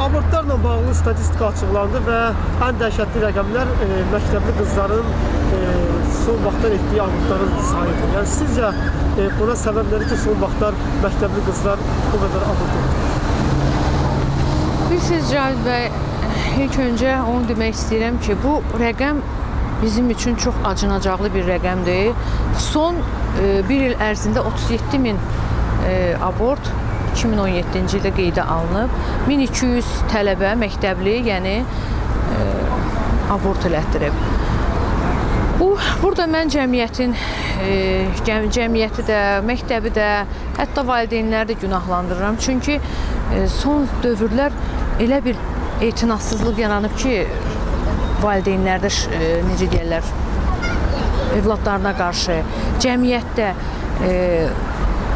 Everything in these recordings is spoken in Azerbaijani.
Abortlarla bağlı statistika açıqlandı və ən dəhşətli rəqəmlər e, məktəbli qızların e, son vaxtlar etdiyi abortların sayıdır. Yəni sizcə e, buna səbəb nədir ki, son vaxtlar məktəbli qızlar bu qədər abort edir? Bilirsiniz Cavit bəy, ilk öncə onu demək istəyirəm ki, bu rəqəm bizim üçün çox acınacaqlı bir rəqəmdir. Son e, bir il ərzində 37 min e, abort 2017-ci ildə qeydə alınıb. 1200 tələbə məktəbli, yəni e, abort elətdirib. Bu burada mən cəmiyyətin e, cəm, cəmiyyəti də, məktəbi də, hətta valideynləri də günahlandırıram. Çünki e, son dövrlər elə bir etinasızlıq yaranıb ki, valideynlərdə e, necə deyirlər, övladlarına qarşı, cəmiyyətdə e,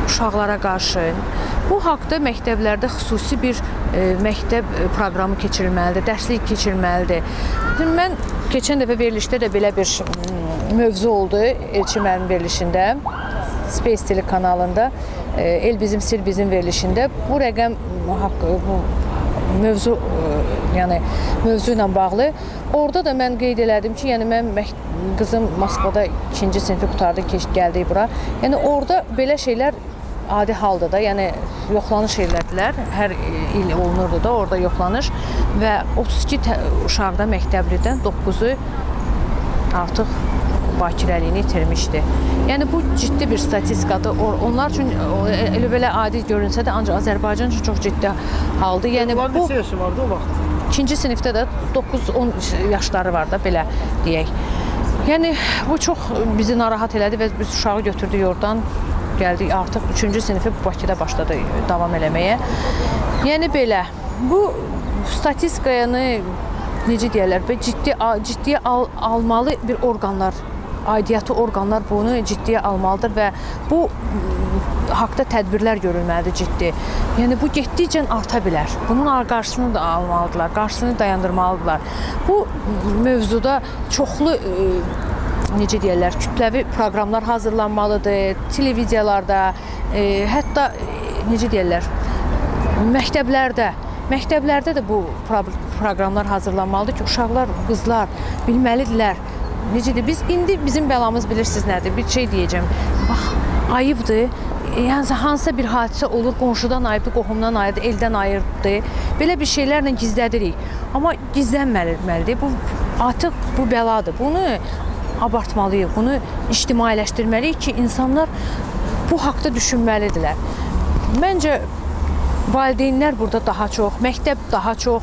uşaqlara qarşı bu haqqda məktəblərdə xüsusi bir e, məktəb e, proqramı keçirilməlidir, dərslik keçirilməlidir. Mən keçən dəfə verilişdə də belə bir mövzu oldu Elçi müəllim verilişində. Space telekanalında e, El bizim sir bizim verilişində bu rəqəm haqqı bu mövzu yəni mövzu ilə bağlı orada da mən qeyd elədim ki, yəni mən qızım Moskvada 2-ci sinifi qurtardı, keç gəldi bura. Yəni orada belə şeylər adi halda da, yəni yoxlanış elədilər. Hər il olunurdu da orada yoxlanış və 32 tə- uşaqda məktəblidən 9-u artıq bakirəliyini itirmişdi. Yəni bu ciddi bir statistikadır. Onlar üçün e, elə belə adi görünsə də ancaq Azərbaycan üçün çox ciddi haldır. Yəni Bunların bu neçə yaşı vardı o vaxt? ikinci sinifdə də 9-10 yaşları var da belə deyək. Yəni bu çox bizi narahat elədi və biz uşağı götürdük oradan gəldik artıq 3-cü sinifi Bakıda başladı davam eləməyə. Yəni belə bu statistikanı necə deyirlər, ciddi ciddiyə al, almalı bir orqanlar aidiyyatı orqanlar bunu ciddiyə almalıdır və bu m, haqda tədbirlər görülməlidir ciddi. Yəni bu getdikcə arta bilər. Bunun qarşısını da almalıdırlar, qarşısını dayandırmalıdırlar. Bu mövzuda çoxlu e, necə deyirlər, kütləvi proqramlar hazırlanmalıdır, televiziyalarda, e, hətta e, necə deyirlər, məktəblərdə Məktəblərdə də bu pro- proqramlar hazırlanmalıdır ki, uşaqlar, qızlar bilməlidirlər. Necədir? Biz indi bizim bəlamız bilirsiniz nədir? Bir şey deyəcəm. Bax, ayıbdır. Yəni hansısa bir hadisə olur, qonşudan ayıbdır, qohumdan ayıbdır, eldən ayıbdır. Belə bir şeylərlə gizlədirik. Amma gizlənməlidir. Bu artıq bu bəladır. Bunu abartmalıyıq. Bunu ictimailəşdirməliyik ki, insanlar bu haqqda düşünməlidirlər. Məncə valideynlər burada daha çox, məktəb daha çox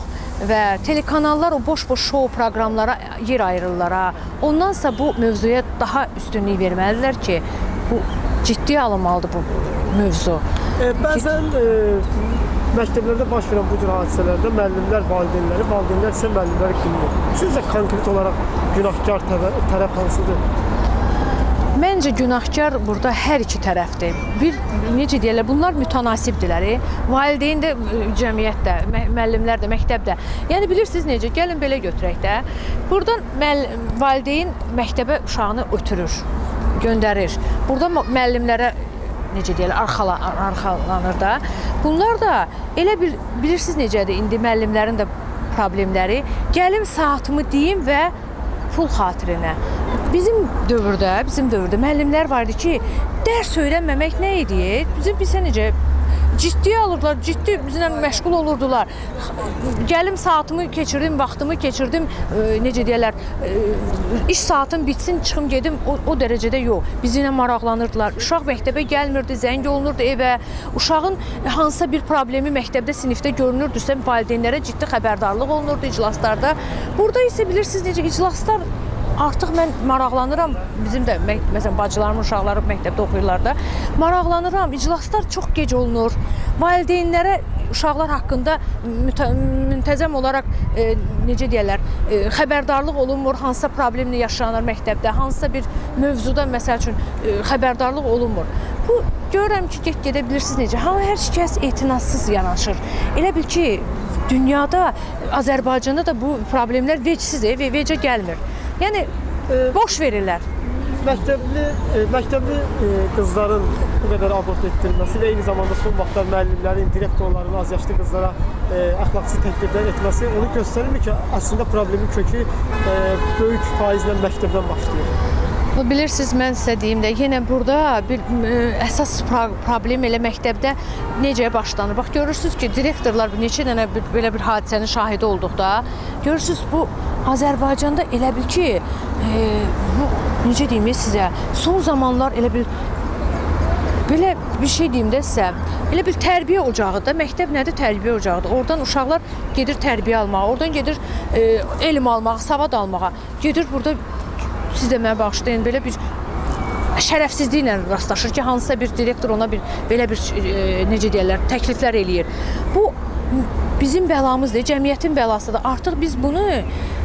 və telekanallar o boş-boş şou proqramlara yer ayırırlar. ha. Ondansa bu mövzuya daha üstünlük verməlidirlər ki, bu ciddiyə alınmalıdır bu mövzu. E, bəzən e, məktəblərdə baş verən bu cür hadisələrdə müəllimlər valideynləri, valideynlər isə müəllimləri qınayır. Sizcə konkret olaraq günahkar tərə- tərəf hansıdır? Məncə günahkar burada hər iki tərəfdir. Bir necə deyirlər, bunlar mütənasibdirlər. e. Valideyn də, e, cəmiyyət də, müəllimlər də, məktəb də. Yəni bilirsiniz necə? Gəlin belə götürək də. Burdan valideyn məktəbə uşağını ötürür, göndərir. Burada mü- müəllimlərə necə deyirlər, arxala, arxalanır da. Bunlar da elə bil bilirsiniz necədir indi müəllimlərin də problemləri. Gəlim saatımı deyim və pul xatirinə. Bizim dövrdə, bizim dövrdə müəllimlər var idi ki, dərs öyrənməmək nə idi? Bizim bilsə necə ciddiyə alırdılar, ciddi bizlə məşğul olurdular. Gəlim saatımı keçirdim, vaxtımı keçirdim, e, necə deyirlər, e, iş saatım bitsin, çıxım gedim, o, o dərəcədə yox. Bizimlə maraqlanırdılar. Uşaq məktəbə gəlmirdi, zəng olunurdu evə. Uşağın hansısa bir problemi məktəbdə, sinifdə görünürdüsə, valideynlərə ciddi xəbərdarlıq olunurdu iclaslarda. Burada isə bilirsiniz necə iclaslar Artıq mən maraqlanıram. Bizim də mə- məsələn bacılarımın uşaqları məktəbdə oxuyurlar da. Maraqlanıram. İclaslar çox gec olunur. Valideynlərə uşaqlar haqqında müntəzəm olaraq e, necə deyirlər, e, xəbərdarlıq olunmur, hansısa problemlə yaşanır məktəbdə, hansısa bir mövzuda məsəl üçün e, xəbərdarlıq olunmur. Bu görürəm ki, get-gedə bilirsiniz necə, hamı hər kəs etinassız yanaşır. Elə bil ki, dünyada, Azərbaycanda da bu problemlər vecsiz, e, ve- vecə gəlmir. Yəni boş verirlər. məktəbli e, məktəbli e, qızların bu qədər abort etdirilməsi və eyni zamanda son vaxtlar müəllimlərin, direktorların az yaşlı qızlara e, əxlaqsız təkliflər etməsi onu göstərir ki, əslində problemin kökü e, böyük faizlə məktəbdən başlayır. Bu bilirsiniz mən sizə deyim də yenə burada bir ə, əsas pro- problem elə məktəbdə necə başlanır. Bax görürsüz ki, direktorlar bir neçə dənə bir, belə bir hadisənin şahidi olduqda görürsüz bu Azərbaycanda elə bil ki, bu necə deyim sizə, son zamanlar elə bil Belə bir şey deyim də sizə. Elə bir tərbiyə ocağı da, məktəb nədir? Tərbiyə ocağıdır. Oradan uşaqlar gedir tərbiyə almağa, oradan gedir e, elm almağa, savad almağa. Gedir burada siz də mənə bağışlayın belə bir şərəfsizliklə rastlaşır ki, hansısa bir direktor ona bir belə bir e, necə deyirlər, təkliflər eləyir. Bu bizim bəlamızdır, cəmiyyətin bəlasıdır. Artıq biz bunu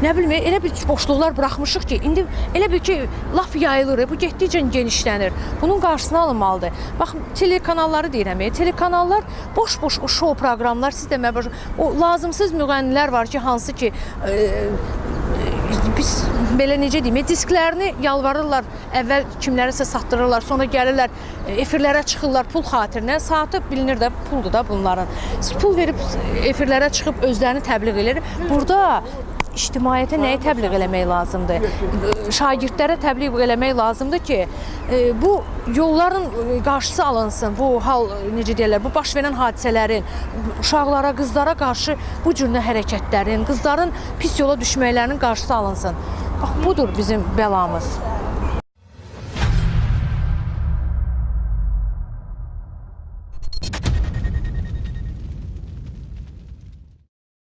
nə bilim elə bir boşluqlar buraxmışıq ki, indi elə bil ki, lap yayılır. Bu getdikcə genişlənir. Bunun qarşısını alınmalıdır. Bax, telekanalları deyirəm, e, telekanallar boş-boş o şou proqramlar, siz də baş- o lazımsız müğənnilər var ki, hansı ki e, biz belə necə deyim, e, disklərini yalvarırlar, əvvəl kimlərisə satdırırlar, sonra gəlirlər e, efirlərə çıxırlar pul xatirinə. Saatı bilinir də puldur da bunların. Siz pul verib efirlərə çıxıb özlərini təbliğ edir. Burada ictimaiyyətə nəyi təbliğ eləmək lazımdır? Şagirdlərə təbliğ eləmək lazımdır ki, e, bu yolların e, qarşısı alınsın. Bu hal e, necə deyirlər, bu baş verən hadisələrin uşaqlara, qızlara qarşı bu cür hərəkətlərin, qızların pis yola düşməklərinin qarşısı alınsın. Bax budur bizim bəlamız.